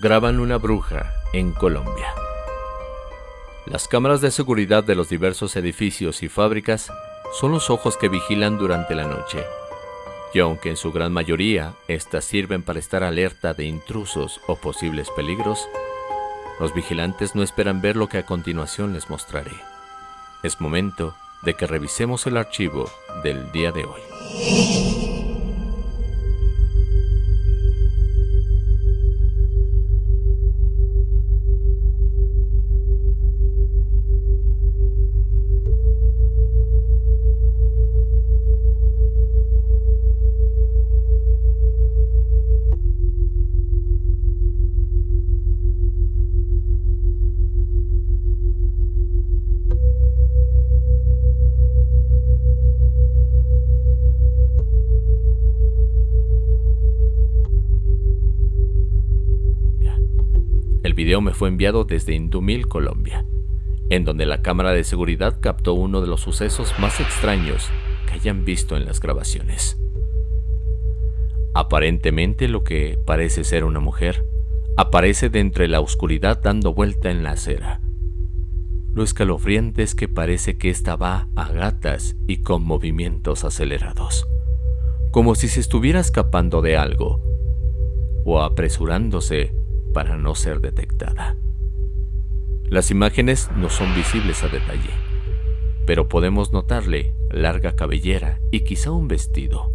graban una bruja en Colombia. Las cámaras de seguridad de los diversos edificios y fábricas son los ojos que vigilan durante la noche. Y aunque en su gran mayoría éstas sirven para estar alerta de intrusos o posibles peligros, los vigilantes no esperan ver lo que a continuación les mostraré. Es momento de que revisemos el archivo del día de hoy. Video me fue enviado desde Indumil, Colombia, en donde la cámara de seguridad captó uno de los sucesos más extraños que hayan visto en las grabaciones. Aparentemente lo que parece ser una mujer aparece de entre la oscuridad dando vuelta en la acera. Lo escalofriante es que parece que esta va a gatas y con movimientos acelerados, como si se estuviera escapando de algo o apresurándose para no ser detectada. Las imágenes no son visibles a detalle, pero podemos notarle larga cabellera y quizá un vestido,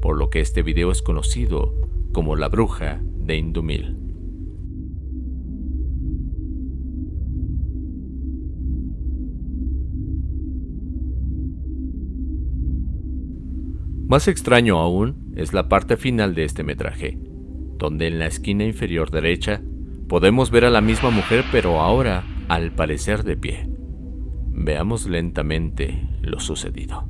por lo que este video es conocido como la bruja de Indumil. Más extraño aún es la parte final de este metraje, donde en la esquina inferior derecha podemos ver a la misma mujer pero ahora al parecer de pie. Veamos lentamente lo sucedido.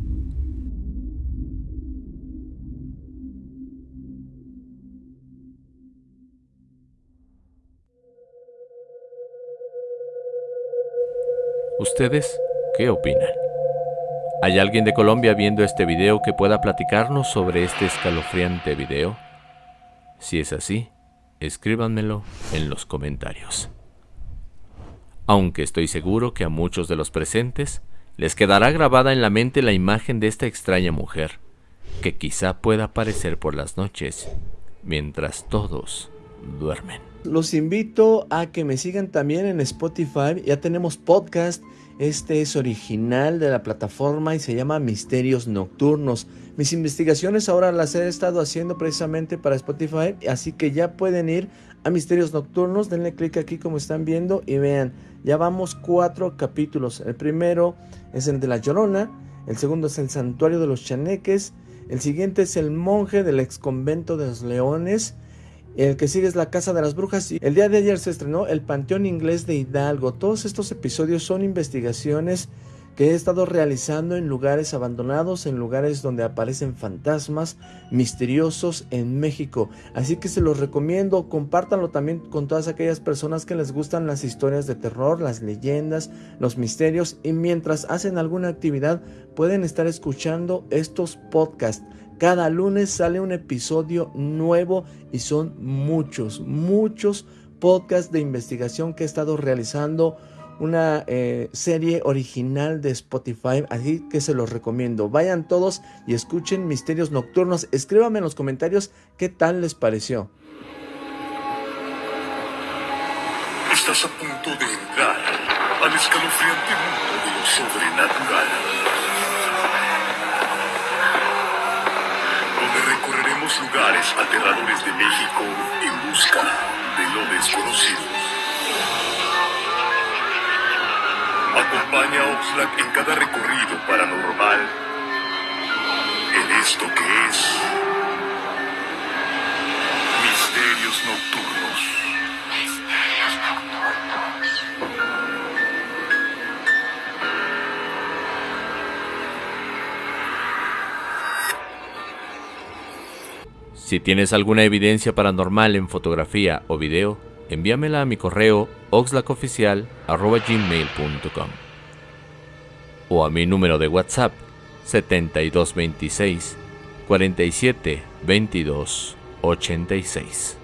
¿Ustedes qué opinan? ¿Hay alguien de Colombia viendo este video que pueda platicarnos sobre este escalofriante video? Si es así, escríbanmelo en los comentarios. Aunque estoy seguro que a muchos de los presentes les quedará grabada en la mente la imagen de esta extraña mujer, que quizá pueda aparecer por las noches, mientras todos duermen. Los invito a que me sigan también en Spotify, ya tenemos podcast, este es original de la plataforma y se llama Misterios Nocturnos. Mis investigaciones ahora las he estado haciendo precisamente para Spotify, así que ya pueden ir a Misterios Nocturnos, denle clic aquí como están viendo y vean, ya vamos cuatro capítulos. El primero es el de la Llorona, el segundo es el Santuario de los Chaneques, el siguiente es el monje del ex convento de los leones, el que sigue es La Casa de las Brujas y el día de ayer se estrenó El Panteón Inglés de Hidalgo. Todos estos episodios son investigaciones que he estado realizando en lugares abandonados, en lugares donde aparecen fantasmas misteriosos en México. Así que se los recomiendo, compártanlo también con todas aquellas personas que les gustan las historias de terror, las leyendas, los misterios y mientras hacen alguna actividad pueden estar escuchando estos podcasts. Cada lunes sale un episodio nuevo y son muchos, muchos podcasts de investigación que he estado realizando. Una eh, serie original de Spotify, así que se los recomiendo. Vayan todos y escuchen Misterios Nocturnos. Escríbanme en los comentarios qué tal les pareció. Estás a punto de entrar al escalofriante mundo de lo sobrenatural. Lugares aterradores de México en busca de lo desconocido. Acompaña a Oxlack en cada recorrido paranormal en esto que es Misterios Nocturnos. Si tienes alguna evidencia paranormal en fotografía o video, envíamela a mi correo oxlacoficial.gmail.com o a mi número de WhatsApp 7226 47 22 86.